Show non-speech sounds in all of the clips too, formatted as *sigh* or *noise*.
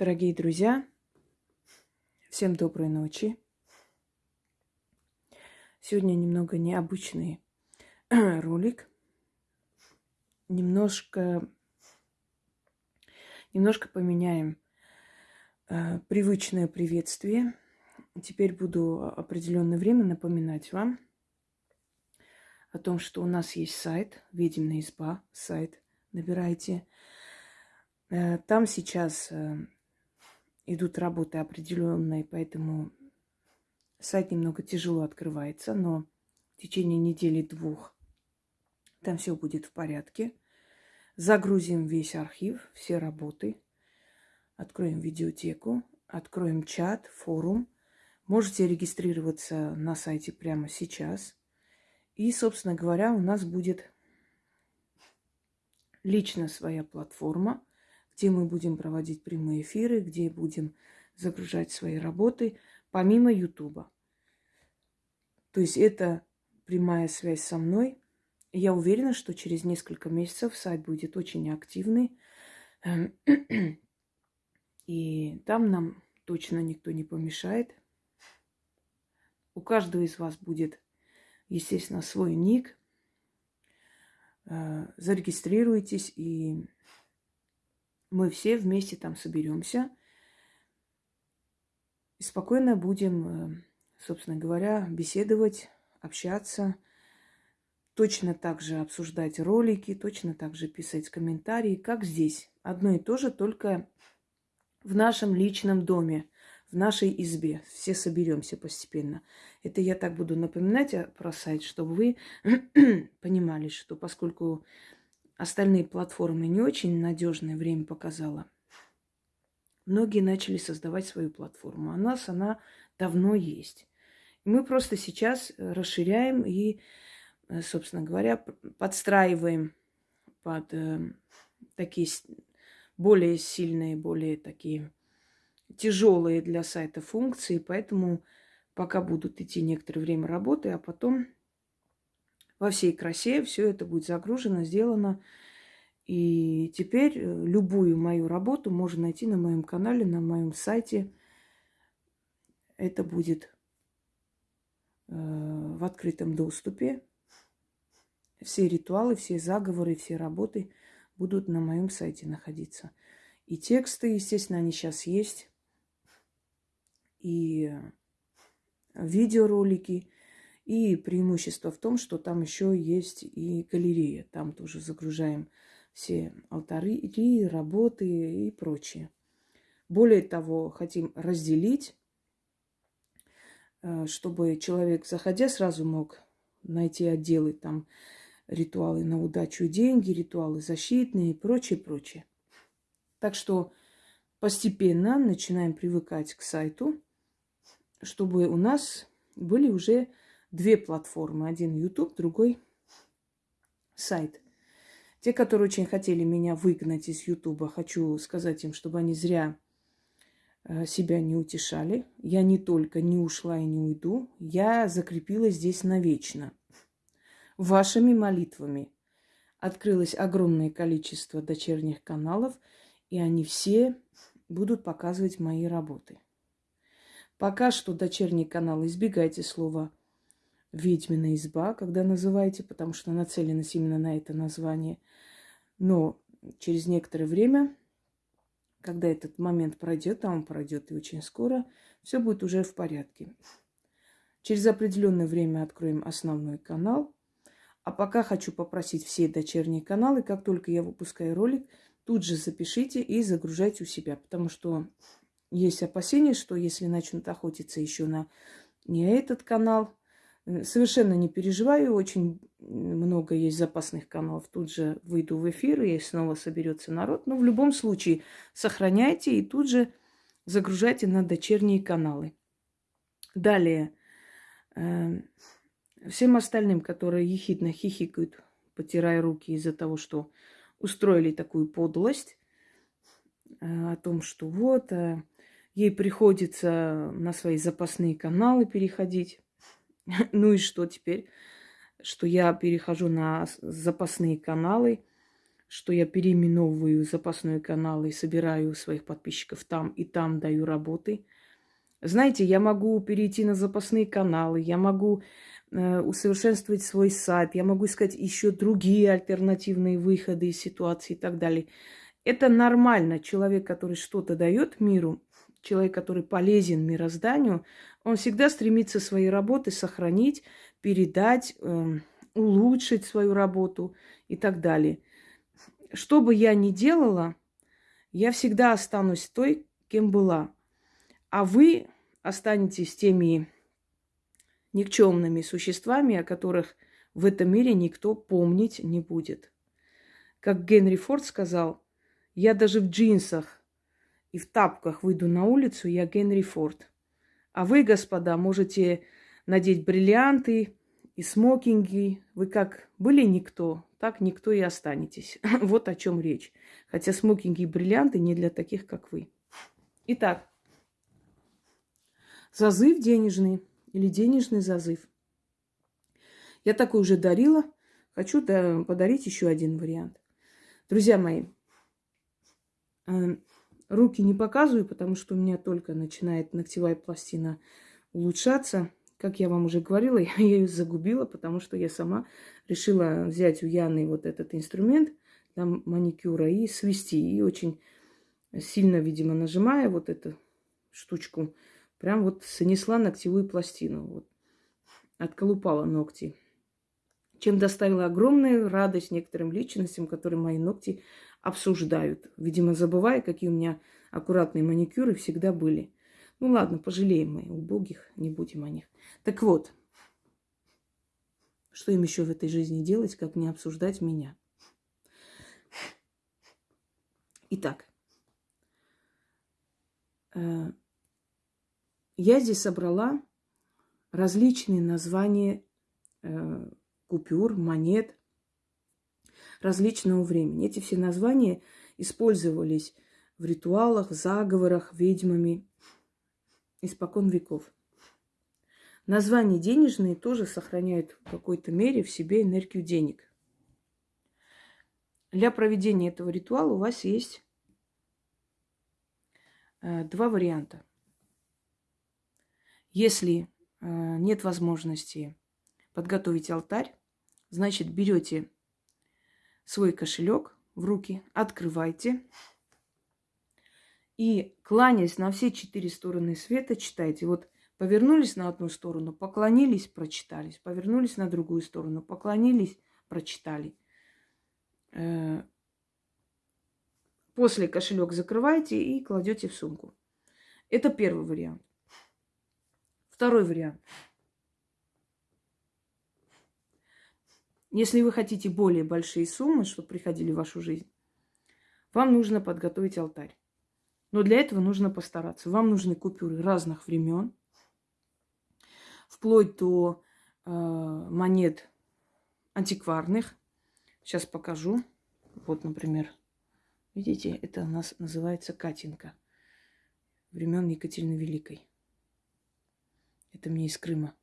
Дорогие друзья, всем доброй ночи. Сегодня немного необычный *clears throat* ролик. Немножко, немножко поменяем э, привычное приветствие. Теперь буду определенное время напоминать вам о том, что у нас есть сайт, Ведьмина изба, сайт. Набирайте. Э, там сейчас э, идут работы определенные, поэтому сайт немного тяжело открывается, но в течение недели-двух там все будет в порядке. Загрузим весь архив, все работы, откроем видеотеку, откроем чат, форум. Можете регистрироваться на сайте прямо сейчас. И, собственно говоря, у нас будет лично своя платформа – где мы будем проводить прямые эфиры, где будем загружать свои работы, помимо Ютуба. То есть это прямая связь со мной. Я уверена, что через несколько месяцев сайт будет очень активный. И там нам точно никто не помешает. У каждого из вас будет, естественно, свой ник. Э, зарегистрируйтесь и мы все вместе там соберемся и спокойно будем, э, собственно говоря, беседовать, общаться, точно так же обсуждать ролики, точно так же писать комментарии, как здесь. Одно и то же, только в нашем личном доме, в нашей избе. Все соберемся постепенно. Это я так буду напоминать про сайт, чтобы вы *clears throat* понимали, что поскольку остальные платформы не очень надежное время показала. Многие начали создавать свою платформу. А нас она давно есть. Мы просто сейчас э, расширяем и, э, собственно говоря, подстраиваем под э, такие более сильные, более такие тяжелые для сайта функции. Поэтому пока будут идти некоторое время работы, а потом во всей красе. Все это будет загружено, сделано. И теперь э, любую мою работу можно найти на моем канале, на моем сайте. Это будет э, в открытом доступе. Все ритуалы, все заговоры, все работы будут на моем сайте находиться. И тексты, естественно, они сейчас есть. И видеоролики. И преимущество в том, что там еще есть и галерея. Там тоже загружаем все алтари, и работы и прочее. Более того, хотим разделить, э, чтобы человек, заходя, сразу мог найти отделы там ритуалы на удачу деньги, ритуалы защитные и прочее, прочее. Так что постепенно начинаем привыкать к сайту, чтобы у нас были уже две платформы. Один YouTube, другой сайт. Те, которые очень хотели меня выгнать из Ютуба, хочу сказать им, чтобы они зря э, себя не утешали. Я не только не ушла и не уйду, я закрепилась здесь навечно. Вашими молитвами открылось огромное количество дочерних каналов, и они все будут показывать мои работы. Пока что дочерний канал избегайте слова ведьмина изба, когда называете, потому что нацеленность именно на это название. Но через некоторое время, когда этот момент пройдет, а он пройдет и очень скоро, все будет уже в порядке. Через определенное время откроем основной канал. А пока хочу попросить все дочерние каналы, как только я выпускаю ролик, тут же запишите и загружайте у себя, потому что есть опасения, что если начнут охотиться еще на не этот канал, совершенно не переживаю, очень много есть запасных каналов. Тут же выйду в эфир, и снова соберется народ. Но в любом случае сохраняйте и тут же загружайте на дочерние каналы. Далее, э, всем остальным, которые ехидно хихикают, потирая руки из-за того, что устроили такую подлость, э, о том, что вот, ей приходится на свои запасные каналы переходить. *laughs* Ну и что теперь? Что я перехожу на запасные каналы, что я переименовываю запасной канал и собираю своих подписчиков там и там даю работы. Знаете, я могу перейти на запасные каналы, я могу э, усовершенствовать свой сайт, я могу искать еще другие альтернативные выходы из ситуации и так далее. Это нормально. Человек, который что-то дает миру, человек, который полезен мирозданию, он всегда стремится свои работы сохранить, передать, э, улучшить свою работу и так далее что бы я ни делала, я всегда останусь той, кем была. А вы останетесь теми никчемными существами, о которых в этом мире никто помнить не будет. Как Генри Форд сказал, я даже в джинсах и в тапках выйду на улицу, я Генри Форд. А вы, господа, можете надеть бриллианты и смокинги. Вы как были никто, так никто и останетесь. *laughs* вот о чем речь. Хотя смокинги и бриллианты не для таких, как вы. Итак, зазыв денежный или денежный зазыв. Я такой уже дарила. Хочу подарить еще один вариант. Друзья мои, э, руки не показываю, потому что у меня только начинает ногтевая пластина улучшаться. Как я вам уже говорила, *laughs* я ее загубила, потому что я сама решила взять у Яны вот этот инструмент для маникюра и свести. И очень сильно, видимо, нажимая вот эту штучку, прям вот сонесла ногтевую пластину. Вот. Отколупала ногти. Чем доставила огромную радость некоторым личностям, которые мои ногти обсуждают. Видимо, забывая, какие у меня аккуратные маникюры всегда были. Ну ладно, пожалеем мы убогих, не будем о них. Так вот, что им еще в этой жизни делать, как не обсуждать меня? Итак, э, я здесь собрала различные названия э, купюр, монет различного времени. Эти все названия использовались в ритуалах, заговорах, ведьмами испокон веков. Названия денежные тоже сохраняют в какой-то мере в себе энергию денег. Для проведения этого ритуала у вас есть э, два варианта. Если э, нет возможности подготовить алтарь, значит берете свой кошелек в руки, открывайте и кланяясь на все четыре стороны света, читайте. Вот повернулись на одну сторону, поклонились, прочитались. Повернулись на другую сторону, поклонились, прочитали. Э, после кошелек закрываете и кладете в сумку. Это первый вариант. Второй вариант. Если вы хотите более большие суммы, чтобы приходили в вашу жизнь, вам нужно подготовить алтарь. Но для этого нужно постараться. Вам нужны купюры разных времен, вплоть до э, монет антикварных. Сейчас покажу. Вот, например, видите, это у нас называется Катинка времен Екатерины Великой. Это мне из Крыма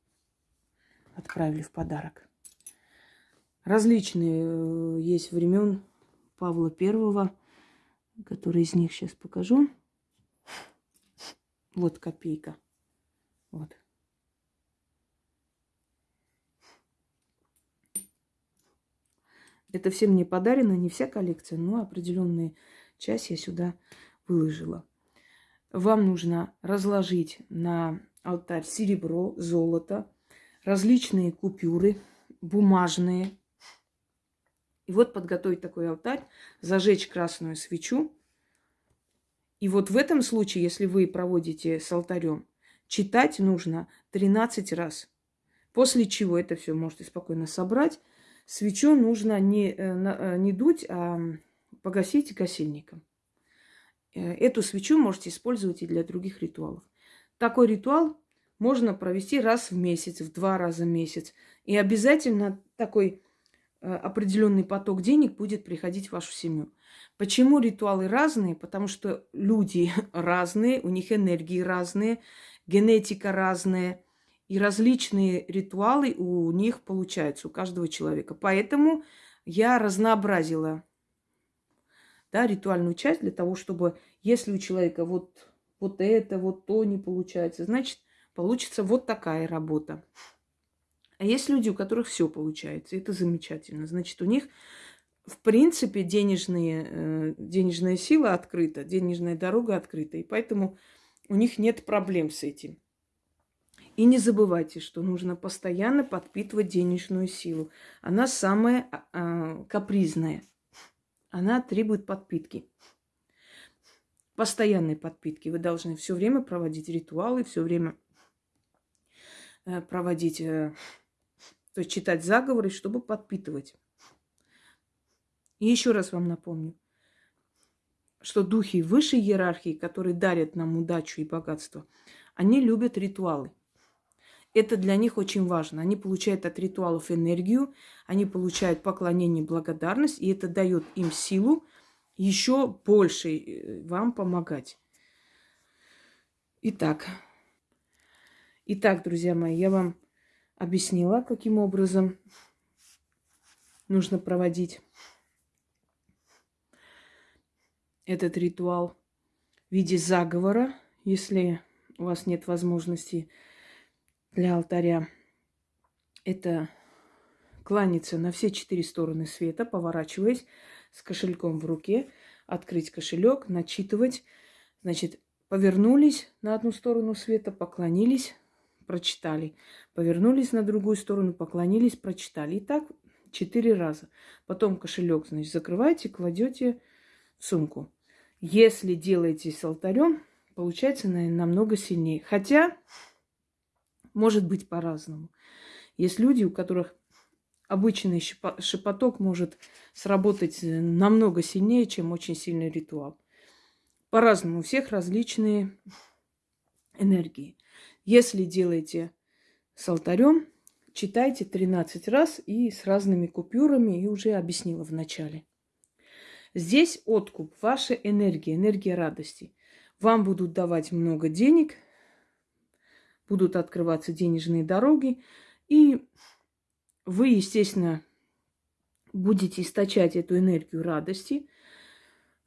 отправили в подарок. Различные э, есть времен Павла Первого, которые из них сейчас покажу. Вот копейка. Вот. Это всем мне подарено, не вся коллекция, но определенная часть я сюда выложила. Вам нужно разложить на алтарь серебро, золото, различные купюры, бумажные. И вот подготовить такой алтарь, зажечь красную свечу и вот в этом случае, если вы проводите с алтарем, читать нужно 13 раз. После чего это все можете спокойно собрать. Свечу нужно не, э, э, не дуть, а погасить гасильником. Э, эту свечу можете использовать и для других ритуалов. Такой ритуал можно провести раз в месяц, в два раза в месяц. И обязательно такой определенный поток денег будет приходить в вашу семью. Почему ритуалы разные? Потому что люди *laughs* разные, у них энергии разные, генетика разная, и различные ритуалы у них получаются, у каждого человека. Поэтому я разнообразила да, ритуальную часть для того, чтобы, если у человека вот, вот это, вот то не получается, значит, получится вот такая работа. А есть люди, у которых все получается, это замечательно. Значит, у них, в принципе, денежные, э, денежная сила открыта, денежная дорога открыта, и поэтому у них нет проблем с этим. И не забывайте, что нужно постоянно подпитывать денежную силу. Она самая э, капризная. Она требует подпитки. Постоянной подпитки. Вы должны все время проводить ритуалы, все время э, проводить, э, то есть читать заговоры, чтобы подпитывать. И еще раз вам напомню, что духи высшей иерархии, которые дарят нам удачу и богатство, они любят ритуалы. Это для них очень важно. Они получают от ритуалов энергию, они получают поклонение, благодарность, и это дает им силу еще больше э, вам помогать. Итак, итак, друзья мои, я вам объяснила, каким образом нужно проводить этот ритуал в виде заговора, если у вас нет возможности для алтаря. Это кланяться на все четыре стороны света, поворачиваясь с кошельком в руке, открыть кошелек, начитывать. Значит, повернулись на одну сторону света, поклонились, прочитали. Повернулись на другую сторону, поклонились, прочитали. И так четыре раза. Потом кошелек, значит, закрываете, кладете в сумку. Если делаете с алтарем, получается наверное, намного сильнее. Хотя может быть по-разному. Есть люди, у которых обычный шепоток может сработать э, намного сильнее, чем очень сильный ритуал. По-разному. У всех различные энергии. Если делаете с алтарем, читайте 13 раз и с разными купюрами, и уже объяснила в начале. Здесь откуп, ваша энергия, энергия радости. Вам будут давать много денег – будут открываться денежные дороги, и вы, естественно, будете источать эту энергию радости,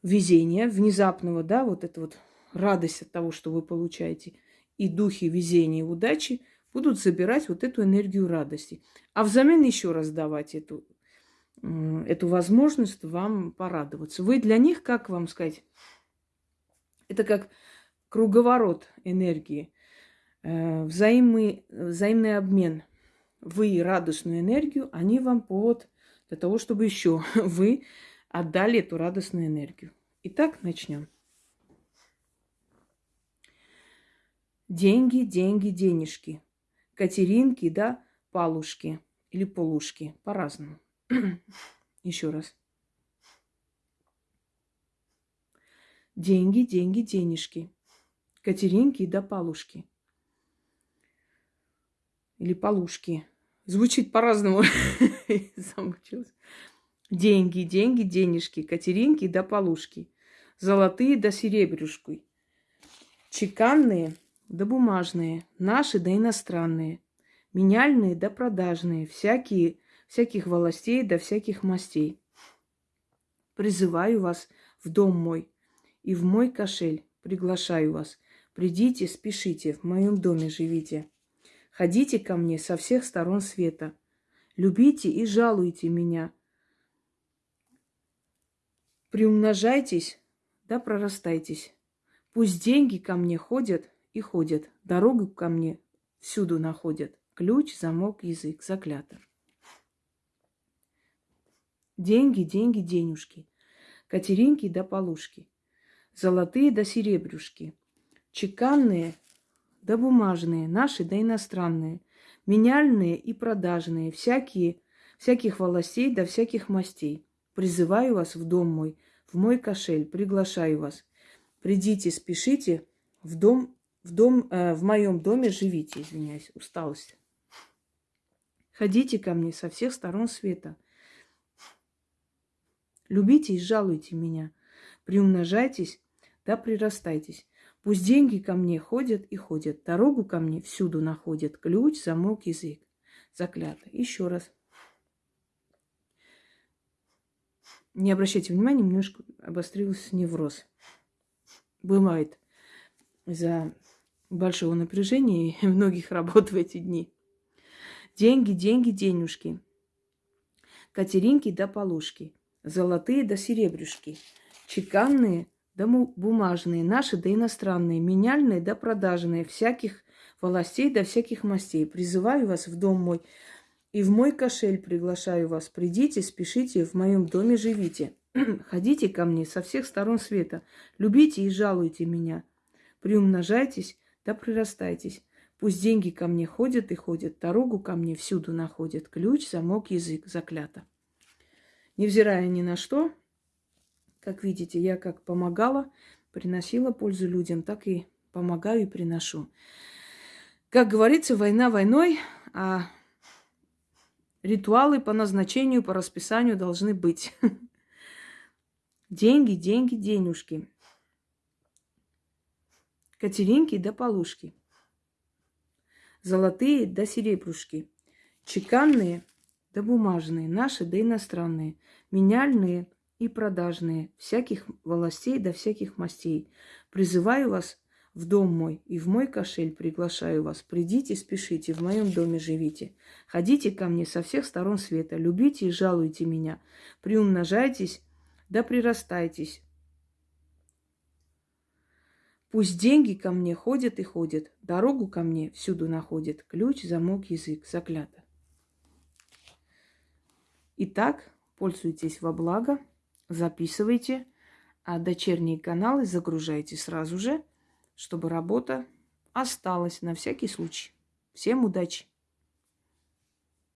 везения, внезапного, да, вот это вот радость от того, что вы получаете, и духи везения и удачи будут забирать вот эту энергию радости. А взамен еще раз давать эту, эту возможность вам порадоваться. Вы для них, как вам сказать, это как круговорот энергии. Э, взаимный, взаимный обмен. Вы радостную энергию, они вам повод для того, чтобы еще *laughs* вы отдали эту радостную энергию. Итак, начнем. Деньги, деньги, денежки. Катеринки, да, палушки или полушки. По-разному. *clears throat* Еще раз. Деньги, деньги, денежки. Катеринки да палушки или полушки. Звучит по-разному. *laughs* Замучилась. Деньги, деньги, денежки, катеринки да полушки. Золотые да серебрюшки. Чеканные да бумажные, наши да иностранные. Меняльные да продажные, всякие, всяких волостей да всяких мастей. Призываю вас в дом мой и в мой кошель. Приглашаю вас. Придите, спешите, в моем доме живите. Ходите ко мне со всех сторон света. Любите и жалуйте меня. Приумножайтесь, да прорастайтесь. Пусть деньги ко мне ходят и ходят, дорогу ко мне всюду находят. Ключ, замок, язык, заклято. Деньги, деньги, денежки. Катеринки да полушки. Золотые да серебрюшки. Чеканные да бумажные, наши да иностранные, меняльные и продажные, всякие, всяких волосей да всяких мастей. Призываю вас в дом мой, в мой кошель, приглашаю вас. Придите, спешите, в дом, в дом, э, в моем доме живите, извиняюсь, усталость. Ходите ко мне со всех сторон света. Любите и жалуйте меня. Приумножайтесь, да прирастайтесь. Пусть деньги ко мне ходят и ходят, дорогу ко мне всюду находят, ключ, замок, язык. Заклято. Еще раз. не обращайте внимания, немножко обострился невроз. Бывает из-за большого напряжения и *laughs* многих работ в эти дни. Деньги, деньги, денежки. Катеринки да полушки. Золотые да серебрюшки. Чеканные да бумажные. Наши да иностранные. Меняльные да продажные. Всяких властей да всяких мастей. Призываю вас в дом мой и в мой кошель приглашаю вас. Придите, спешите, в моем доме живите. *clears throat* Ходите ко мне со всех сторон света. Любите и жалуйте меня. Приумножайтесь да прирастайтесь. Пусть деньги ко мне ходят и ходят, дорогу ко мне всюду находят. Ключ, замок, язык, заклято. Невзирая ни на что, как видите, я как помогала, приносила пользу людям, так и помогаю и приношу. Как говорится, война войной, а ритуалы по назначению, по расписанию должны быть. *laughs* Деньги, деньги, денежки. Катеринки да полушки. Золотые да серебрушки. Чеканные да бумажные, наши да иностранные. Меняльные и продажные, всяких властей да всяких мастей. Призываю вас в дом мой и в мой кошель приглашаю вас. Придите, спешите, в моем доме живите. Ходите ко мне со всех сторон света, любите и жалуйте меня. Приумножайтесь да прирастайтесь. Пусть деньги ко мне ходят и ходят, дорогу ко мне всюду находят, ключ, замок, язык, заклято. Итак, пользуйтесь во благо, записывайте, а дочерние каналы загружайте сразу же, чтобы работа осталась на всякий случай. Всем удачи!